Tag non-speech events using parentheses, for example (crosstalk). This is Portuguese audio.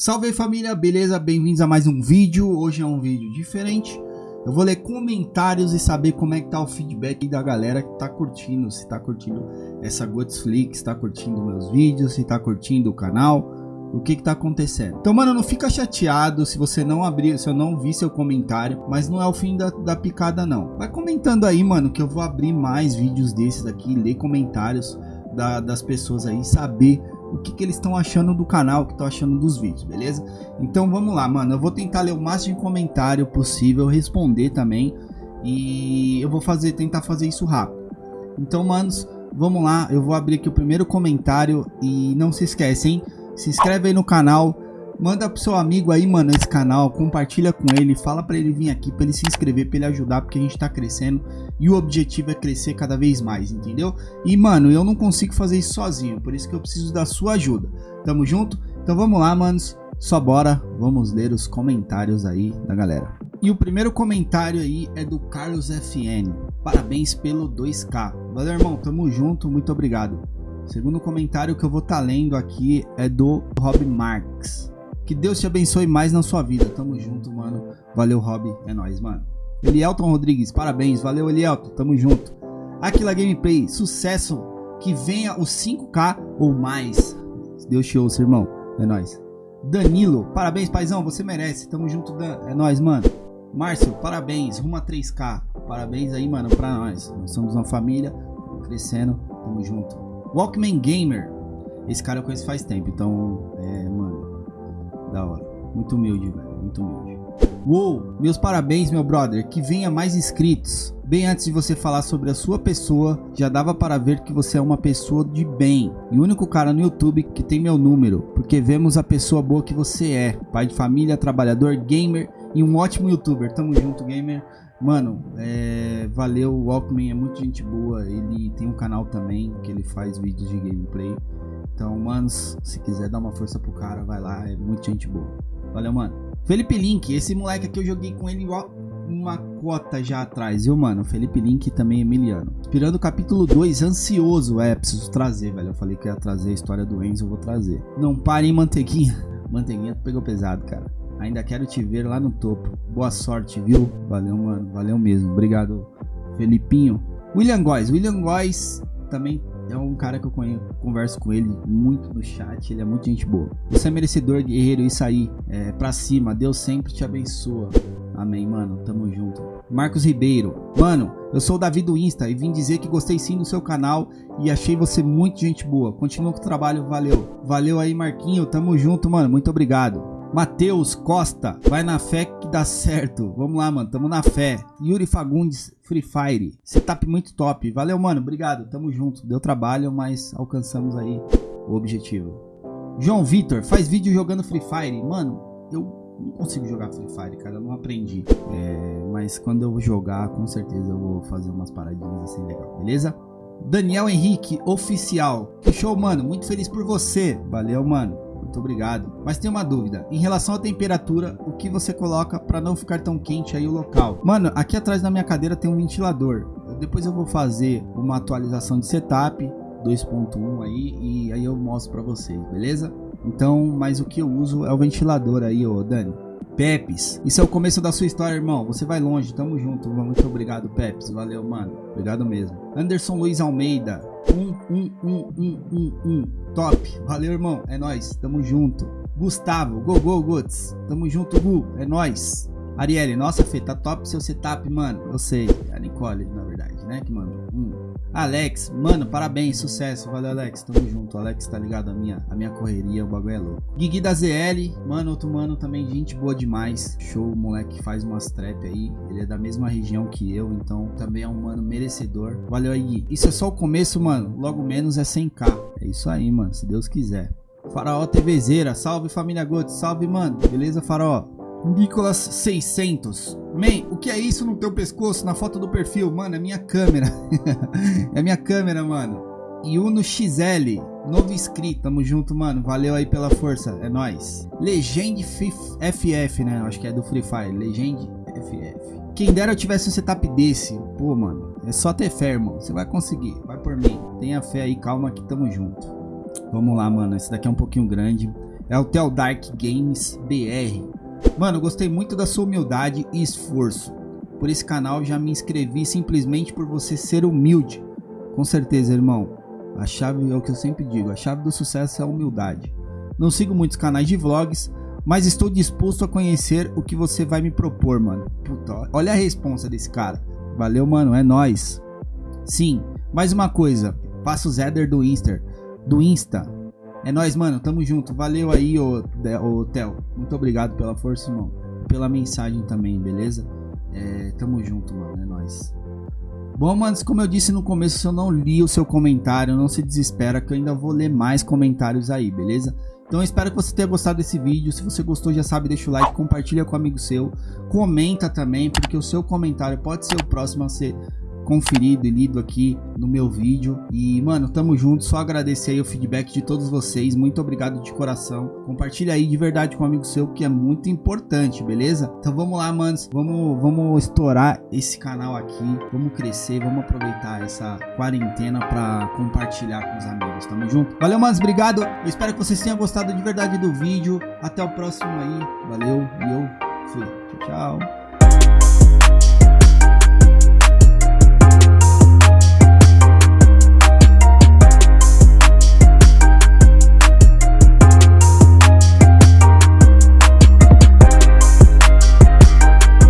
Salve aí família, beleza? Bem-vindos a mais um vídeo. Hoje é um vídeo diferente. Eu vou ler comentários e saber como é que tá o feedback da galera que tá curtindo. Se tá curtindo essa Godflix, tá curtindo meus vídeos, se tá curtindo o canal. O que que tá acontecendo? Então, mano, não fica chateado se você não abrir, se eu não vi seu comentário, mas não é o fim da, da picada não. Vai comentando aí, mano, que eu vou abrir mais vídeos desses aqui, ler comentários da, das pessoas aí, saber o que, que eles estão achando do canal, o que estão achando dos vídeos, beleza? Então vamos lá, mano. Eu vou tentar ler o máximo de comentário possível, responder também. E eu vou fazer, tentar fazer isso rápido. Então, manos, vamos lá. Eu vou abrir aqui o primeiro comentário. E não se esquece, hein? Se inscreve aí no canal Manda pro seu amigo aí, mano, esse canal, compartilha com ele, fala para ele vir aqui, para ele se inscrever, para ele ajudar, porque a gente tá crescendo e o objetivo é crescer cada vez mais, entendeu? E, mano, eu não consigo fazer isso sozinho, por isso que eu preciso da sua ajuda. Tamo junto? Então vamos lá, manos, só bora, vamos ler os comentários aí da galera. E o primeiro comentário aí é do Carlos FN. Parabéns pelo 2K. Valeu, irmão, tamo junto, muito obrigado. O segundo comentário que eu vou estar tá lendo aqui é do Rob Marks. Que Deus te abençoe mais na sua vida. Tamo junto, mano. Valeu, Rob. É nóis, mano. Elielton Rodrigues, parabéns. Valeu, Elielton. Tamo junto. Aquila Gameplay, sucesso. Que venha os 5K ou mais. Deus te ouça, irmão. É nóis. Danilo, parabéns, paizão. Você merece. Tamo junto, Dan. É nóis, mano. Márcio, parabéns. Rumo a 3K. Parabéns aí, mano, pra nós. Nós somos uma família. Crescendo. Tamo junto. Walkman Gamer. Esse cara eu conheço faz tempo, então, é, mano, da hora. Muito humilde, velho. Muito humilde. Uou, meus parabéns, meu brother. Que venha mais inscritos. Bem antes de você falar sobre a sua pessoa, já dava para ver que você é uma pessoa de bem. E o único cara no YouTube que tem meu número, porque vemos a pessoa boa que você é. Pai de família, trabalhador, gamer e um ótimo youtuber. Tamo junto, gamer. Mano, é, valeu, o Walkman é muito gente boa, ele tem um canal também que ele faz vídeos de gameplay. Então, manos, se quiser dar uma força pro cara, vai lá, é muito gente boa. Valeu, mano. Felipe Link, esse moleque aqui eu joguei com ele uma cota já atrás, viu, mano? Felipe Link também Emiliano. Inspirando o capítulo 2, ansioso. É, preciso trazer, velho. Eu falei que ia trazer a história do Enzo, eu vou trazer. Não pare, hein, Manteiguinha. (laughs) Manteiguinha pegou pesado, cara. Ainda quero te ver lá no topo. Boa sorte, viu? Valeu, mano. Valeu mesmo. Obrigado, Felipinho. William Góes. William Góes também é um cara que eu conheço, converso com ele muito no chat. Ele é muito gente boa. Você é merecedor, guerreiro. Isso aí. É, pra cima. Deus sempre te abençoa. Amém, mano. Tamo junto. Marcos Ribeiro. Mano, eu sou o Davi do Insta e vim dizer que gostei sim do seu canal e achei você muito gente boa. Continua com o trabalho. Valeu. Valeu aí, Marquinho. Tamo junto, mano. Muito obrigado. Matheus Costa, vai na fé que dá certo. Vamos lá, mano, tamo na fé. Yuri Fagundes, Free Fire. Setup muito top. Valeu, mano, obrigado. Tamo junto. Deu trabalho, mas alcançamos aí o objetivo. João Vitor, faz vídeo jogando Free Fire. Mano, eu não consigo jogar Free Fire, cara. Eu não aprendi. É, mas quando eu jogar, com certeza eu vou fazer umas paradinhas assim legal, beleza? Daniel Henrique, oficial. Que show, mano. Muito feliz por você. Valeu, mano. Muito obrigado. Mas tem uma dúvida. Em relação à temperatura, o que você coloca para não ficar tão quente aí o local? Mano, aqui atrás da minha cadeira tem um ventilador. Depois eu vou fazer uma atualização de setup 2.1 aí e aí eu mostro para vocês, beleza? Então, mas o que eu uso é o ventilador aí, ô Dani. Pepes, isso é o começo da sua história, irmão. Você vai longe, tamo junto. Muito obrigado, Pepes. Valeu, mano. Obrigado mesmo. Anderson Luiz Almeida. Um, um, um, um, um, um. Top. Valeu, irmão. É nóis. Tamo junto. Gustavo. Go, go, Guts. Tamo junto, Gu. É nóis. Arielle, nossa, Fê, tá top seu setup, mano. Eu sei. A Nicole, na verdade, né? Que mandou. Hum. Alex, mano, parabéns, sucesso. Valeu, Alex. Tamo junto. Alex tá ligado? A minha, a minha correria, o bagulho é louco. Guigui da ZL, mano, outro mano também, gente boa demais. Show, moleque faz umas trap aí. Ele é da mesma região que eu, então também é um mano merecedor. Valeu aí, Gui. Isso é só o começo, mano. Logo menos é 100k. É isso aí, mano, se Deus quiser. Faraó TVzeira, salve família Gold, salve, mano. Beleza, Faraó? Nicolas 600. Man, o que é isso no teu pescoço, na foto do perfil? Mano, é minha câmera. (laughs) é minha câmera, mano. Yuno XL, novo inscrito, tamo junto, mano. Valeu aí pela força, é nóis. Legend FF, né? Acho que é do Free Fire. Legend FF. Quem dera eu tivesse um setup desse. Pô, mano, é só ter fé, irmão. Você vai conseguir, vai por mim. Tenha fé aí, calma que tamo junto. Vamos lá, mano. Esse daqui é um pouquinho grande. É o Tel Dark Games BR. Mano, gostei muito da sua humildade e esforço. Por esse canal já me inscrevi simplesmente por você ser humilde. Com certeza, irmão. A chave é o que eu sempre digo, a chave do sucesso é a humildade. Não sigo muitos canais de vlogs, mas estou disposto a conhecer o que você vai me propor, mano. Puta, olha a responsa desse cara. Valeu, mano, é nós. Sim, mais uma coisa, passa o Zeder do Insta, do Insta. É nós, mano, tamo junto. Valeu aí, ô, ô Theo. Muito obrigado pela força, irmão. Pela mensagem também, beleza? É, tamo junto, mano, é nós. Bom, manos, como eu disse no começo, se eu não li o seu comentário, não se desespera que eu ainda vou ler mais comentários aí, beleza? Então espero que você tenha gostado desse vídeo, se você gostou já sabe, deixa o like, compartilha com um amigo seu, comenta também, porque o seu comentário pode ser o próximo a ser conferido e lido aqui no meu vídeo. E, mano, tamo junto. Só agradecer aí o feedback de todos vocês. Muito obrigado de coração. Compartilha aí de verdade com um amigo seu, que é muito importante, beleza? Então vamos lá, manos. Vamos, vamos estourar esse canal aqui. Vamos crescer, vamos aproveitar essa quarentena para compartilhar com os amigos. Tamo junto? Valeu, manos. Obrigado. Eu espero que vocês tenham gostado de verdade do vídeo. Até o próximo aí. Valeu.